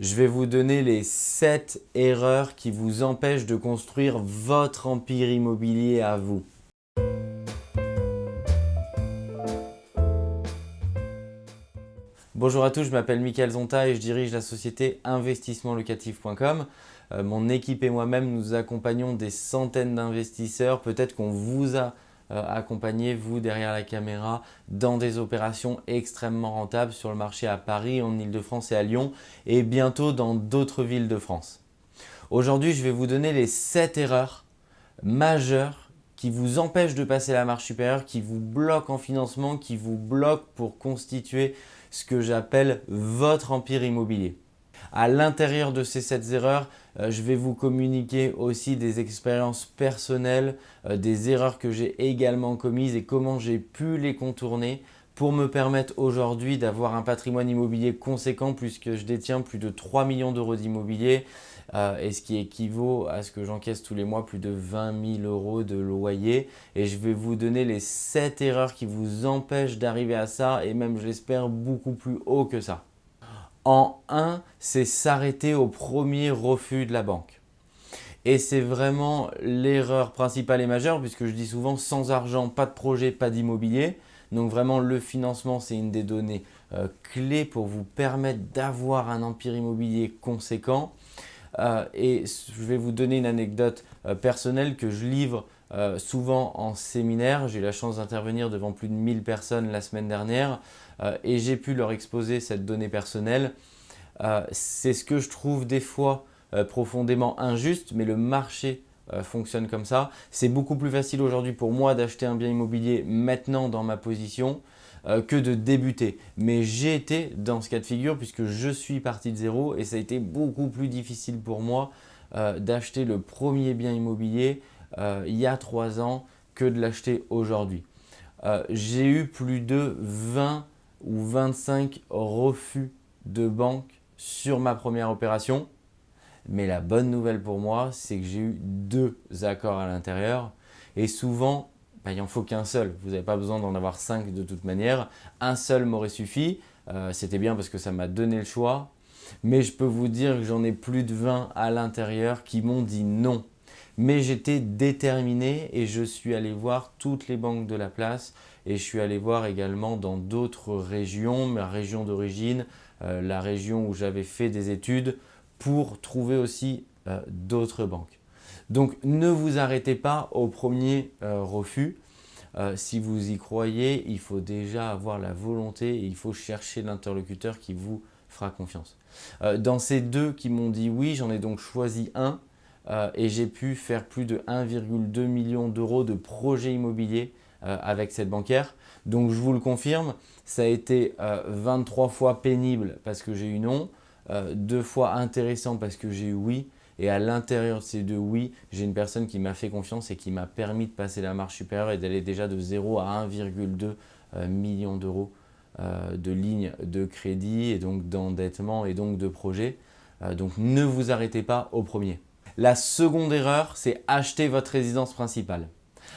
je vais vous donner les 7 erreurs qui vous empêchent de construire votre empire immobilier à vous. Bonjour à tous, je m'appelle Mickaël Zonta et je dirige la société investissementlocatif.com. Euh, mon équipe et moi-même, nous accompagnons des centaines d'investisseurs. Peut-être qu'on vous a accompagner vous derrière la caméra dans des opérations extrêmement rentables sur le marché à Paris, en Ile-de-France et à Lyon et bientôt dans d'autres villes de France. Aujourd'hui, je vais vous donner les 7 erreurs majeures qui vous empêchent de passer la marche supérieure, qui vous bloquent en financement, qui vous bloquent pour constituer ce que j'appelle votre empire immobilier. À l'intérieur de ces 7 erreurs, euh, je vais vous communiquer aussi des expériences personnelles, euh, des erreurs que j'ai également commises et comment j'ai pu les contourner pour me permettre aujourd'hui d'avoir un patrimoine immobilier conséquent puisque je détiens plus de 3 millions d'euros d'immobilier euh, et ce qui équivaut à ce que j'encaisse tous les mois plus de 20 000 euros de loyer. Et je vais vous donner les 7 erreurs qui vous empêchent d'arriver à ça et même je l'espère beaucoup plus haut que ça en un, c'est s'arrêter au premier refus de la banque. Et c'est vraiment l'erreur principale et majeure puisque je dis souvent sans argent, pas de projet, pas d'immobilier. Donc vraiment le financement c'est une des données euh, clés pour vous permettre d'avoir un empire immobilier conséquent. Euh, et je vais vous donner une anecdote euh, personnelle que je livre souvent en séminaire. J'ai eu la chance d'intervenir devant plus de 1000 personnes la semaine dernière euh, et j'ai pu leur exposer cette donnée personnelle. Euh, c'est ce que je trouve des fois euh, profondément injuste, mais le marché fonctionne comme ça. C'est beaucoup plus facile aujourd'hui pour moi d'acheter un bien immobilier maintenant dans ma position que de débuter. Mais j'ai été dans ce cas de figure puisque je suis parti de zéro et ça a été beaucoup plus difficile pour moi d'acheter le premier bien immobilier il y a trois ans que de l'acheter aujourd'hui. j'ai eu plus de 20 ou 25 refus de banque sur ma première opération. Mais la bonne nouvelle pour moi, c'est que j'ai eu deux accords à l'intérieur. Et souvent, bah, il n'en faut qu'un seul. Vous n'avez pas besoin d'en avoir cinq de toute manière. Un seul m'aurait suffi. Euh, c'était bien parce que ça m'a donné le choix. Mais je peux vous dire que j'en ai plus de 20 à l'intérieur qui m'ont dit non. Mais j'étais déterminé et je suis allé voir toutes les banques de la place et je suis allé voir également dans d'autres régions, ma région d'origine, euh, la région où j'avais fait des études pour trouver aussi euh, d'autres banques. Donc ne vous arrêtez pas au premier euh, refus. si vous y croyez, il faut déjà avoir la volonté et il faut chercher l'interlocuteur qui vous fera confiance. dans ces deux qui m'ont dit oui, j'en ai donc choisi un euh, et j'ai pu faire plus de 1,2 million d'euros de projets immobiliers euh, avec cette banquière. Donc je vous le confirme, ça a été 23 euh, fois pénible parce que j'ai eu non, deux fois intéressant parce que j'ai eu oui, et à l'intérieur de ces deux oui, j'ai une personne qui m'a fait confiance et qui m'a permis de passer la marche supérieure et d'aller déjà de 0 à 1,2 million d'euros de lignes de crédit et donc d'endettement et donc de projet. donc ne vous arrêtez pas au premier. La seconde erreur, c'est acheter votre résidence principale.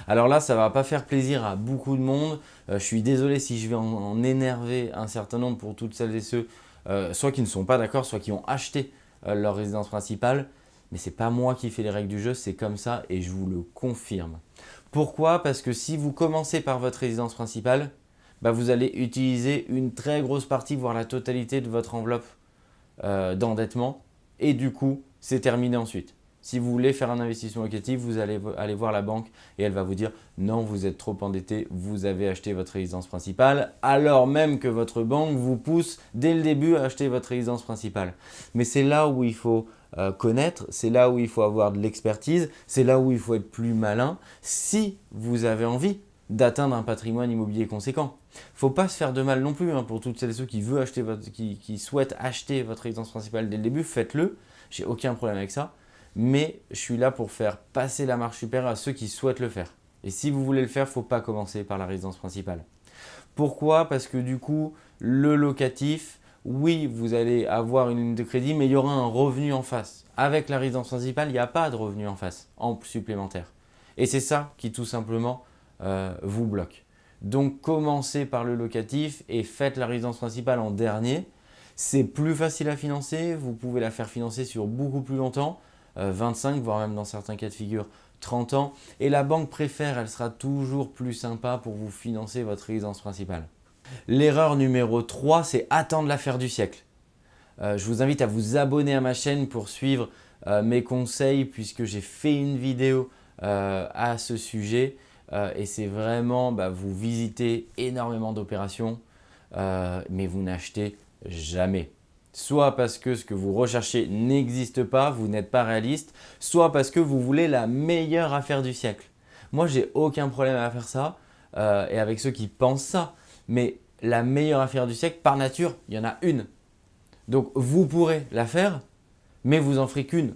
Alors là, ça ne va pas faire plaisir à beaucoup de monde. Euh, je suis désolé si je vais en, énerver un certain nombre pour toutes celles et ceux, euh, soit qui ne sont pas d'accord, soit qui ont acheté euh, leur résidence principale. Mais ce n'est pas moi qui fais les règles du jeu, c'est comme ça et je vous le confirme. Pourquoi? Parce que si vous commencez par votre résidence principale, bah, vous allez utiliser une très grosse partie, voire la totalité de votre enveloppe d'endettement et du coup, c'est terminé ensuite. Si vous voulez faire un investissement locatif, vous allez aller voir la banque et elle va vous dire « Non, vous êtes trop endetté, vous avez acheté votre résidence principale » alors même que votre banque vous pousse dès le début à acheter votre résidence principale. Mais c'est là où il faut euh, connaître, c'est là où il faut avoir de l'expertise, c'est là où il faut être plus malin si vous avez envie d'atteindre un patrimoine immobilier conséquent. Faut pas se faire de mal non plus hein, pour toutes celles et ceux qui, veulent acheter votre, qui, souhaitent acheter votre résidence principale dès le début, faites-le. J'ai aucun problème avec ça mais je suis là pour faire passer la marche supérieure à ceux qui souhaitent le faire. Et si vous voulez le faire, faut pas commencer par la résidence principale. Pourquoi? Parce que du coup, le locatif, oui, vous allez avoir une ligne de crédit, mais il y aura un revenu en face. Avec la résidence principale, il n'y a pas de revenu en face, en supplémentaire. Et c'est ça qui tout simplement euh, vous bloque. Donc commencez par le locatif et faites la résidence principale en dernier C'est plus facile à financer, vous pouvez la faire financer sur beaucoup plus longtemps, 25 voire même dans certains cas de figure 30 ans. Et la banque préfère, elle sera toujours plus sympa pour vous financer votre résidence principale. L'erreur numéro 3, c'est attendre l'affaire du siècle. Euh, je vous invite à vous abonner à ma chaîne pour suivre euh, mes conseils puisque j'ai fait une vidéo euh, à ce sujet et c'est vraiment, bah, vous visitez énormément d'opérations mais vous n'achetez jamais. Soit parce que ce que vous recherchez n'existe pas, vous n'êtes pas réaliste, soit parce que vous voulez la meilleure affaire du siècle. Moi, j'ai aucun problème à faire ça et avec ceux qui pensent ça. Mais la meilleure affaire du siècle, par nature, il y en a une. Donc, vous pourrez la faire, mais vous en ferez qu'une.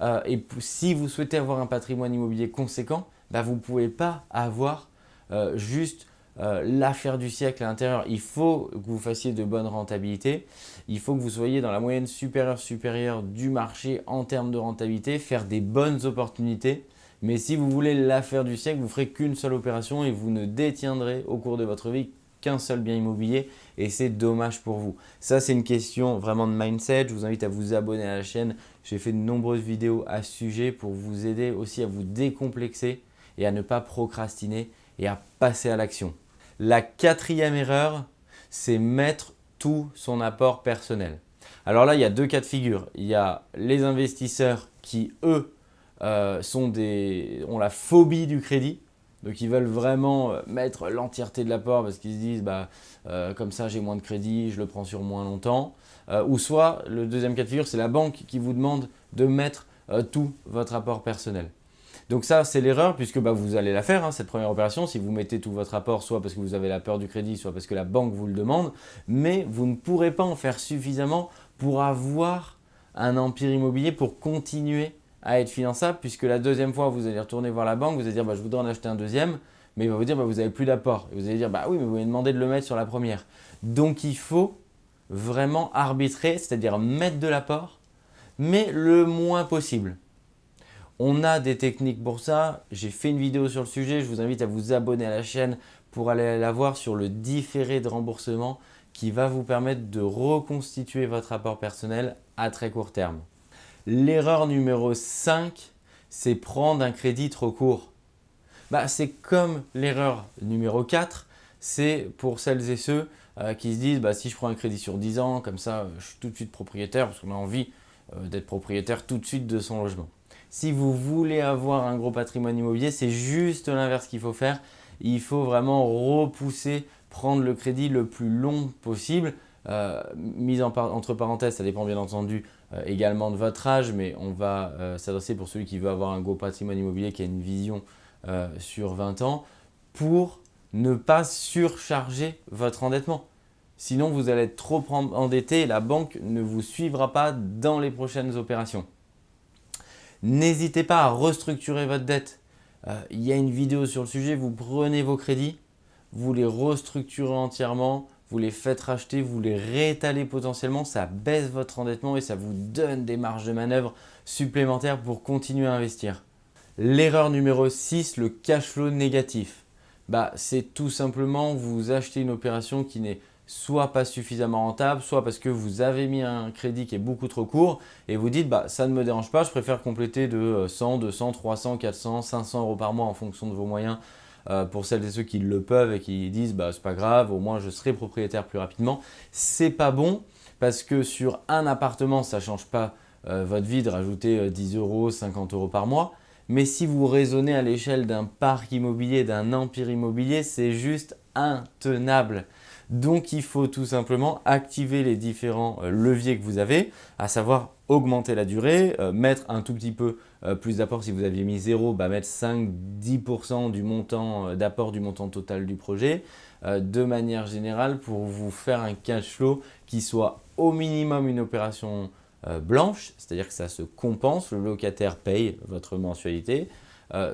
Euh, et si vous souhaitez avoir un patrimoine immobilier conséquent, bah, vous ne pouvez pas avoir euh, juste euh, l'affaire du siècle à l'intérieur. Il faut que vous fassiez de bonnes rentabilités. Il faut que vous soyez dans la moyenne supérieure supérieure du marché en termes de rentabilité, faire des bonnes opportunités. Mais si vous voulez l'affaire du siècle, vous ferez qu'une seule opération et vous ne détiendrez au cours de votre vie qu'un seul bien immobilier et c'est dommage pour vous. Ça, c'est une question vraiment de mindset. Je vous invite à vous abonner à la chaîne. J'ai fait de nombreuses vidéos à ce sujet pour vous aider aussi à vous décomplexer et à ne pas procrastiner et à passer à l'action. La quatrième erreur, c'est mettre tout son apport personnel. Alors là, il y a deux cas de figure. Il y a les investisseurs qui, eux, euh, sont des, ont la phobie du crédit. Donc ils veulent vraiment euh, mettre l'entièreté de l'apport parce qu'ils se disent bah, euh, comme ça j'ai moins de crédit, je le prends sur moins longtemps. Euh, ou soit le deuxième cas de figure, c'est la banque qui vous demande de mettre tout votre apport personnel. Donc ça c'est l'erreur puisque bah, vous allez la faire hein, cette première opération si vous mettez tout votre apport soit parce que vous avez la peur du crédit, soit parce que la banque vous le demande. Mais vous ne pourrez pas en faire suffisamment pour avoir un empire immobilier pour continuer à être finançable puisque la deuxième fois, vous allez retourner voir la banque, vous allez dire bah, je voudrais en acheter un deuxième, mais il va vous dire bah, vous n'avez plus d'apport. Et vous allez dire bah oui, mais vous m'avez demandé de le mettre sur la première. Donc il faut vraiment arbitrer, c'est-à-dire mettre de l'apport, mais le moins possible. On a des techniques pour ça, j'ai fait une vidéo sur le sujet, je vous invite à vous abonner à la chaîne pour aller la voir sur le différé de remboursement qui va vous permettre de reconstituer votre apport personnel à très court terme. L'erreur numéro 5, c'est prendre un crédit trop court. Bah, c'est comme l'erreur numéro 4, c'est pour celles et ceux euh, qui se disent bah, si je prends un crédit sur 10 ans, comme ça je suis tout de suite propriétaire parce qu'on a envie euh, d'être propriétaire tout de suite de son logement. Si vous voulez avoir un gros patrimoine immobilier, c'est juste l'inverse qu'il faut faire. Il faut vraiment repousser, prendre le crédit le plus long possible euh, mise entre parenthèses, ça dépend bien entendu euh, également de votre âge, mais on va euh, s'adresser pour celui qui veut avoir un gros patrimoine immobilier, qui a une vision sur 20 ans, pour ne pas surcharger votre endettement. Sinon, vous allez être trop endetté et la banque ne vous suivra pas dans les prochaines opérations. N'hésitez pas à restructurer votre dette. il y a une vidéo sur le sujet, vous prenez vos crédits, vous les restructurez entièrement, vous les faites racheter, vous les réétalez potentiellement, ça baisse votre endettement et ça vous donne des marges de manœuvre supplémentaires pour continuer à investir. L'erreur numéro 6, le cash flow négatif. Bah, c'est tout simplement vous achetez une opération qui n'est soit pas suffisamment rentable, soit parce que vous avez mis un crédit qui est beaucoup trop court et vous dites bah, ça ne me dérange pas, je préfère compléter de 100, 200, 300, 400, 500 euros par mois en fonction de vos moyens euh, pour celles et ceux qui le peuvent et qui disent bah, c'est pas grave, au moins je serai propriétaire plus rapidement. C'est pas bon parce que sur un appartement, ça ne change pas euh, votre vie de rajouter 10 euh, euros, 50 euros par mois. Mais si vous raisonnez à l'échelle d'un parc immobilier, d'un empire immobilier, c'est juste intenable. Donc il faut tout simplement activer les différents leviers que vous avez, à savoir augmenter la durée, mettre un tout petit peu euh, plus d'apport si vous aviez mis 0, bah, mettre 5-10% du montant euh, d'apport du montant total du projet euh, de manière générale pour vous faire un cash flow qui soit au minimum une opération blanche, c'est-à-dire que ça se compense, le locataire paye votre mensualité,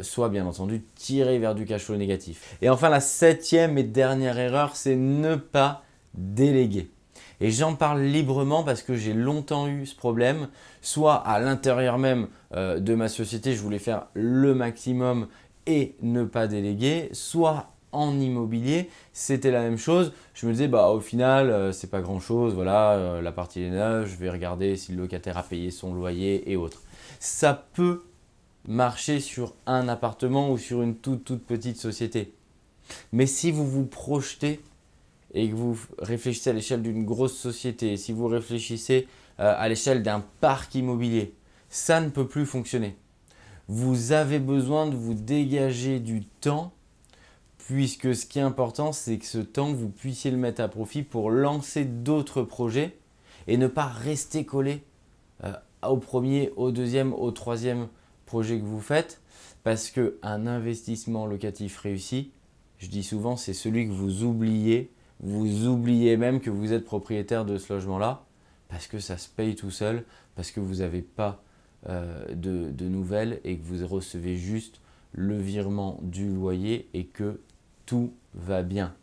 soit bien entendu tiré vers du cash flow négatif. Et enfin, la septième et dernière erreur, c'est ne pas déléguer. Et j'en parle librement parce que j'ai longtemps eu ce problème, soit à l'intérieur même euh, de ma société, je voulais faire le maximum et ne pas déléguer, soit en immobilier, c'était la même chose. Je me disais, bah, au final, euh, c'est pas grand chose. Voilà, euh, la partie est neuve, je vais regarder si le locataire a payé son loyer et autres. Ça peut marcher sur un appartement ou sur une toute, toute petite société. Mais si vous vous projetez et que vous réfléchissez à l'échelle d'une grosse société, si vous réfléchissez euh, à l'échelle d'un parc immobilier, ça ne peut plus fonctionner. Vous avez besoin de vous dégager du temps puisque ce qui est important, c'est que ce temps, vous puissiez le mettre à profit pour lancer d'autres projets et ne pas rester collé euh, au premier, au deuxième, au troisième projet que vous faites parce qu'un investissement locatif réussi, je dis souvent, c'est celui que vous oubliez. Vous oubliez même que vous êtes propriétaire de ce logement-là parce que ça se paye tout seul, parce que vous n'avez pas euh, de, nouvelles et que vous recevez juste le virement du loyer et que tout va bien.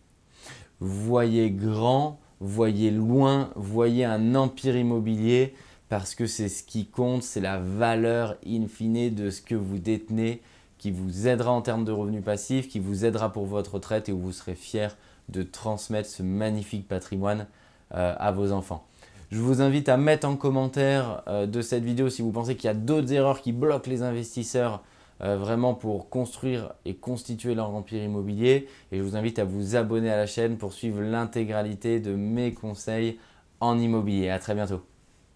Voyez grand, voyez loin, voyez un empire immobilier parce que c'est ce qui compte, c'est la valeur in fine de ce que vous détenez qui vous aidera en termes de revenus passifs, qui vous aidera pour votre retraite et où vous serez fier de transmettre ce magnifique patrimoine euh, à vos enfants. Je vous invite à mettre en commentaire euh, de cette vidéo si vous pensez qu'il y a d'autres erreurs qui bloquent les investisseurs euh, vraiment pour construire et constituer leur empire immobilier. Et je vous invite à vous abonner à la chaîne pour suivre l'intégralité de mes conseils en immobilier. À très bientôt.